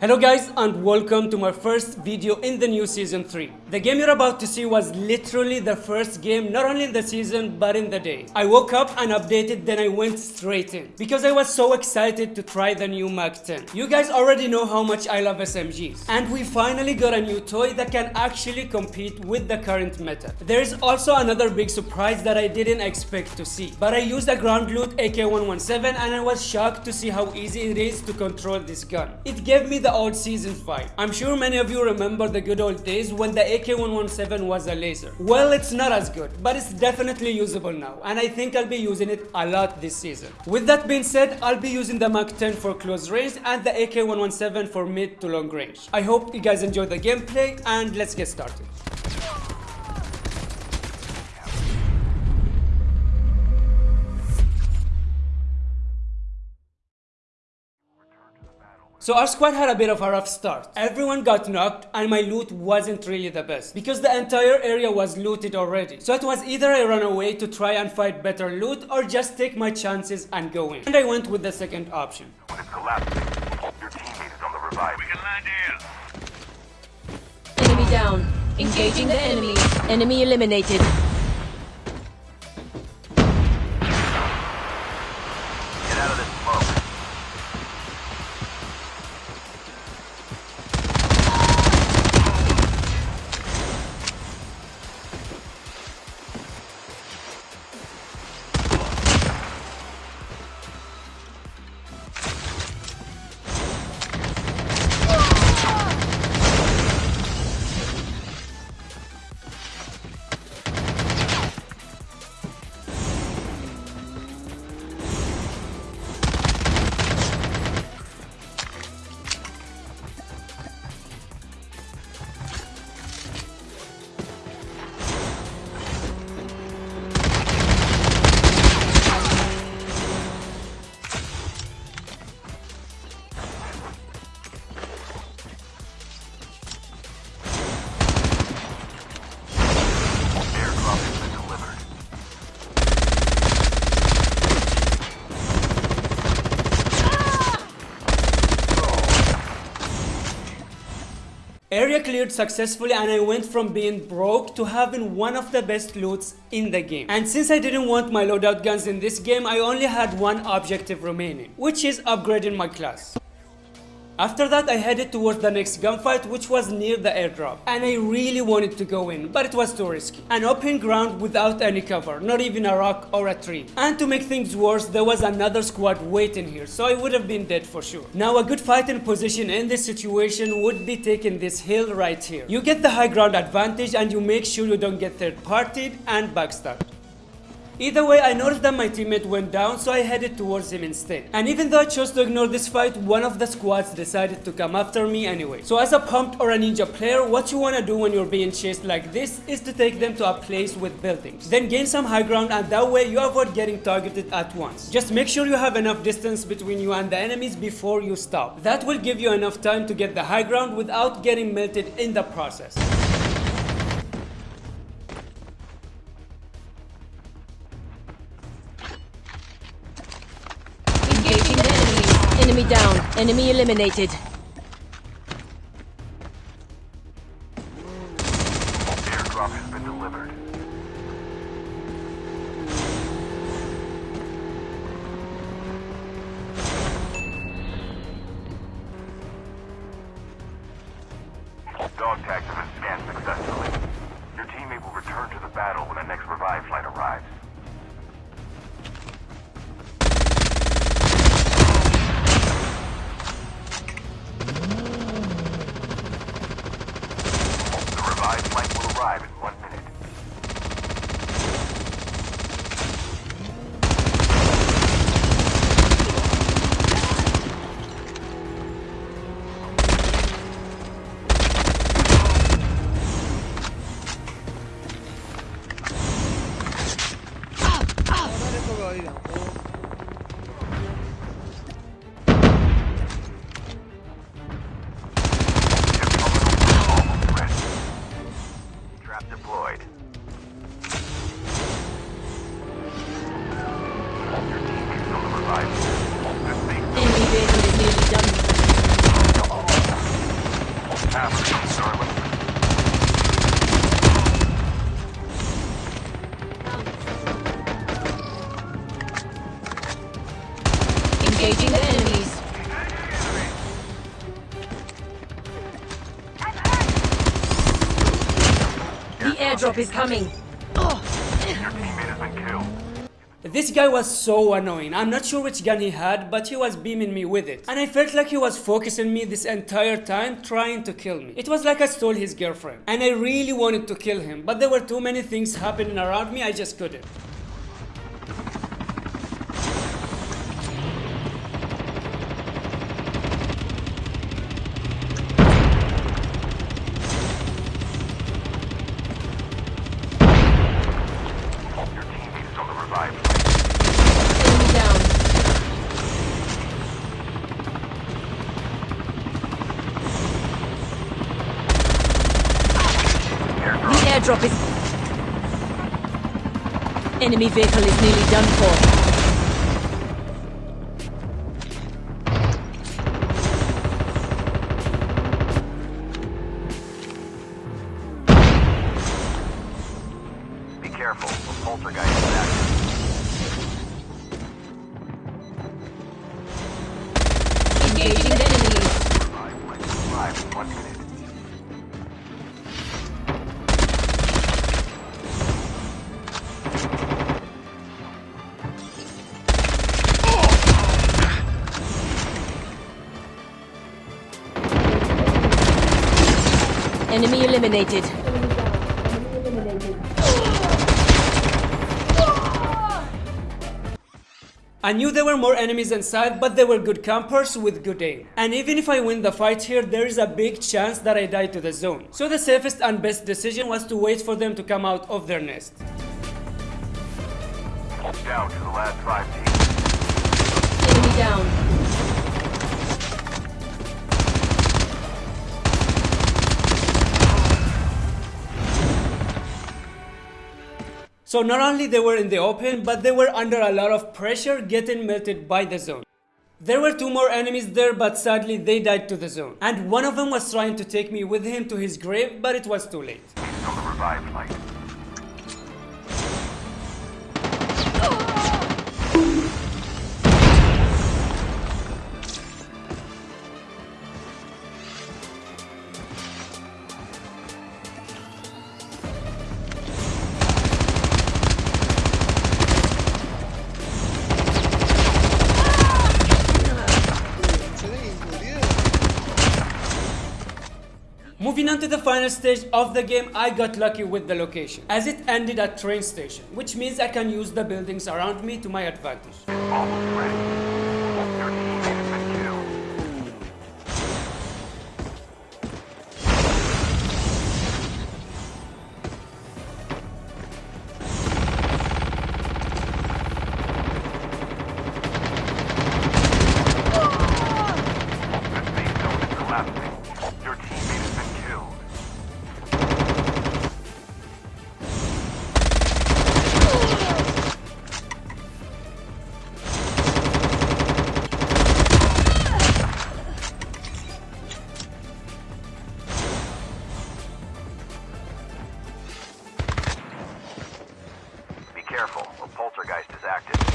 Hello guys and welcome to my first video in the new season 3. The game you're about to see was literally the first game not only in the season but in the day. I woke up and updated then I went straight in because I was so excited to try the new Mag 10. You guys already know how much I love SMGs and we finally got a new toy that can actually compete with the current meta. There is also another big surprise that I didn't expect to see but I used a ground loot AK-117 and I was shocked to see how easy it is to control this gun. It gave me the old season 5. I'm sure many of you remember the good old days when the AK-117 was a laser. Well, it's not as good, but it's definitely usable now, and I think I'll be using it a lot this season. With that being said, I'll be using the Mag 10 for close range and the AK-117 for mid to long range. I hope you guys enjoyed the gameplay, and let's get started. So our squad had a bit of a rough start. Everyone got knocked and my loot wasn't really the best because the entire area was looted already. So it was either I run away to try and find better loot or just take my chances and go in. And I went with the second option. When it's collapsing, your teammate is on the revive. We can land here. Enemy down. Engaging the enemy. Enemy eliminated. Area cleared successfully and I went from being broke to having one of the best loots in the game. And since I didn't want my loadout guns in this game, I only had one objective remaining, which is upgrading my class. After that, I headed towards the next gunfight, which was near the airdrop. And I really wanted to go in, but it was too risky. An open ground without any cover, not even a rock or a tree. And to make things worse, there was another squad waiting here, so I would have been dead for sure. Now, a good fighting position in this situation would be taking this hill right here. You get the high ground advantage and you make sure you don't get third partied and backstabbed. Either way, I noticed that my teammate went down, so I headed towards him instead. And even though I chose to ignore this fight, one of the squads decided to come after me anyway. So as a pumped or a ninja player, what you wanna do when you're being chased like this is to take them to a place with buildings. Then gain some high ground and that way you avoid getting targeted at once. Just make sure you have enough distance between you and the enemies before you stop. That will give you enough time to get the high ground without getting melted in the process. Down. Enemy eliminated. Airdrop has been delivered. Dog tags The flight will arrive in one airdrop is coming. Killed. This guy was so annoying. I'm not sure which gun he had, but he was beaming me with it. And I felt like he was focusing me this entire time trying to kill me. It was like I stole his girlfriend. And I really wanted to kill him, but there were too many things happening around me, I just couldn't. Flight. Down. The airdrop is. Enemy vehicle is nearly done for. Enemy eliminated. I knew there were more enemies inside, but they were good campers with good aim. And even if I win the fight here, there is a big chance that I die to the zone. So the safest and best decision was to wait for them to come out of their nest. Down to the last five teams. So not only they were in the open, but they were under a lot of pressure getting melted by the zone. There were two more enemies there, but sadly they died to the zone. And one of them was trying to take me with him to his grave, but it was too late. To the final stage of the game, I got lucky with the location, as it ended at train station, which means I can use the buildings around me to my advantage. Careful, a poltergeist is active.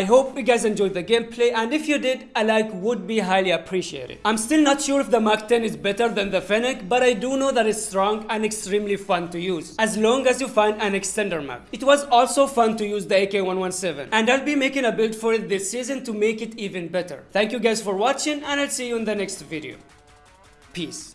I hope you guys enjoyed the gameplay and if you did, a like would be highly appreciated. I'm still not sure if the Mark 10 is better than the Fennec, but I do know that it's strong and extremely fun to use, as long as you find an extender mag. It was also fun to use the AK-117, and I'll be making a build for it this season to make it even better. Thank you guys for watching and I'll see you in the next video. Peace.